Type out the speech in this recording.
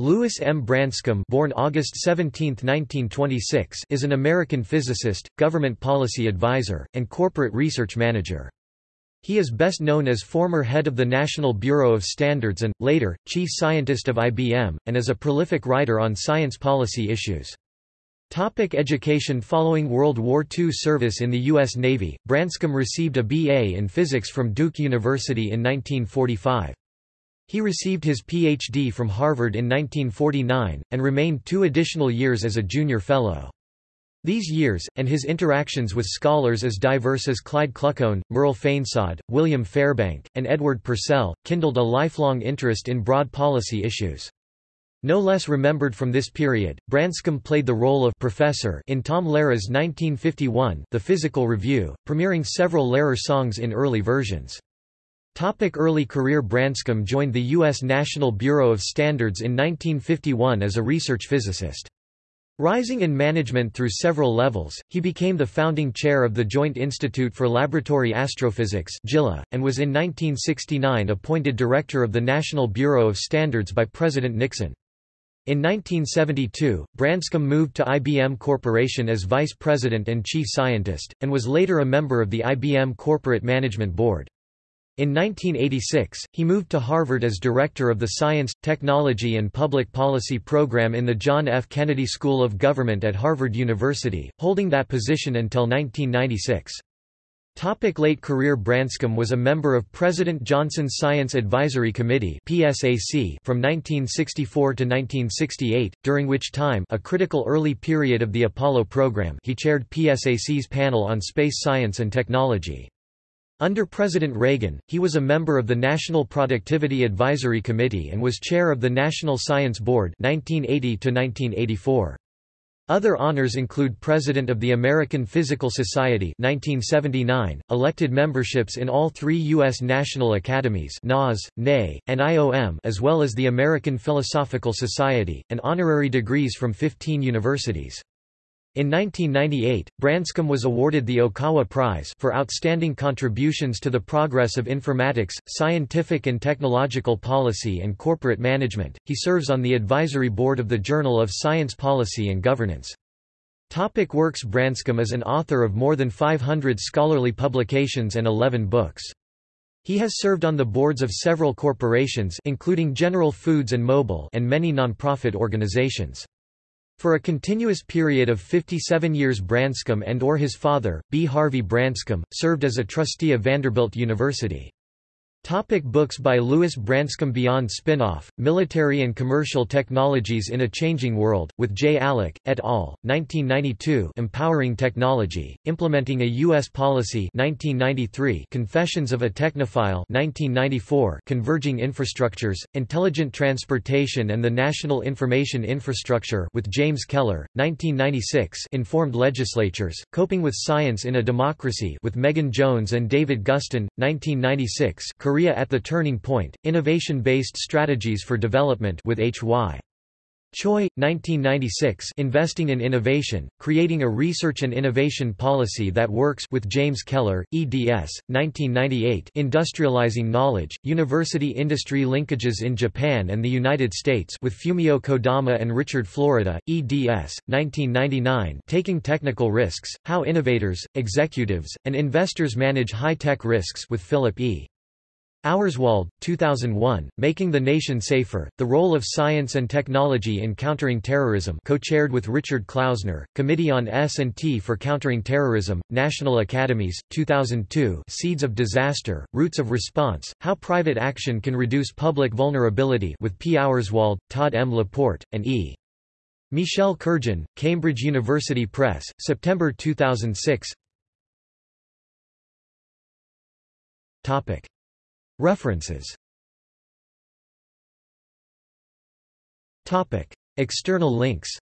Lewis M. Branscomb born August 17, 1926, is an American physicist, government policy advisor, and corporate research manager. He is best known as former head of the National Bureau of Standards and, later, chief scientist of IBM, and as a prolific writer on science policy issues. Topic education Following World War II service in the U.S. Navy, Branscomb received a B.A. in physics from Duke University in 1945. He received his Ph.D. from Harvard in 1949, and remained two additional years as a junior fellow. These years, and his interactions with scholars as diverse as Clyde Kluckhohn, Merle Fainsod, William Fairbank, and Edward Purcell, kindled a lifelong interest in broad policy issues. No less remembered from this period, Branscomb played the role of professor in Tom Lehrer's 1951 The Physical Revue, premiering several Lehrer songs in early versions. Topic early career Branscomb joined the U.S. National Bureau of Standards in 1951 as a research physicist. Rising in management through several levels, he became the founding chair of the Joint Institute for Laboratory Astrophysics and was in 1969 appointed director of the National Bureau of Standards by President Nixon. In 1972, Branscomb moved to IBM Corporation as vice president and chief scientist, and was later a member of the IBM Corporate Management Board. In 1986, he moved to Harvard as director of the Science, Technology and Public Policy program in the John F. Kennedy School of Government at Harvard University, holding that position until 1996. Topic late career Branscomb was a member of President Johnson's Science Advisory Committee PSAC from 1964 to 1968, during which time a critical early period of the Apollo program he chaired PSAC's panel on space science and technology. Under President Reagan, he was a member of the National Productivity Advisory Committee and was chair of the National Science Board 1980 -1984. Other honors include President of the American Physical Society 1979, elected memberships in all three U.S. National Academies NAS, NAE, and IOM as well as the American Philosophical Society, and honorary degrees from 15 universities. In 1998, Branscomb was awarded the Okawa Prize for outstanding contributions to the progress of informatics, scientific and technological policy and corporate management. He serves on the advisory board of the Journal of Science Policy and Governance. Topic works Branscomb is an author of more than 500 scholarly publications and 11 books. He has served on the boards of several corporations including General Foods and Mobil and many nonprofit organizations. For a continuous period of 57 years Branscomb and or his father, B. Harvie Branscomb, served as a trustee of Vanderbilt University. Topic books by Lewis Branscomb Beyond Spinoff, Military and Commercial Technologies in a Changing World, with J. Alic, et al., 1992 Empowering Technology, Implementing a U.S. Policy 1993 Confessions of a Technophile 1994 Converging Infrastructures, Intelligent Transportation and the National Information Infrastructure with James Keller, 1996 Informed Legislatures, Coping with Science in a Democracy with Megan Jones and David Guston, 1996 Korea at the Turning Point, Innovation-Based Strategies for Development with H.Y. Choi, 1996 Investing in Innovation, Creating a Research and Innovation Policy That Works with James Keller, eds. 1998 Industrializing Knowledge, University-Industry Linkages in Japan and the United States with Fumio Kodama and Richard Florida, eds. 1999 Taking Technical Risks, How Innovators, Executives, and Investors Manage High-Tech Risks with Philip E. Auerswald, 2001, Making the Nation Safer, The Role of Science and Technology in Countering Terrorism co-chaired with Richard Klausner, Committee on S&T for Countering Terrorism, National Academies, 2002 Seeds of Disaster, Roots of Response, How Private Action Can Reduce Public Vulnerability with P. Auerswald, Todd M. Laporte, and E. Michel Kerjan, Cambridge University Press, September 2006 Topic. References. External links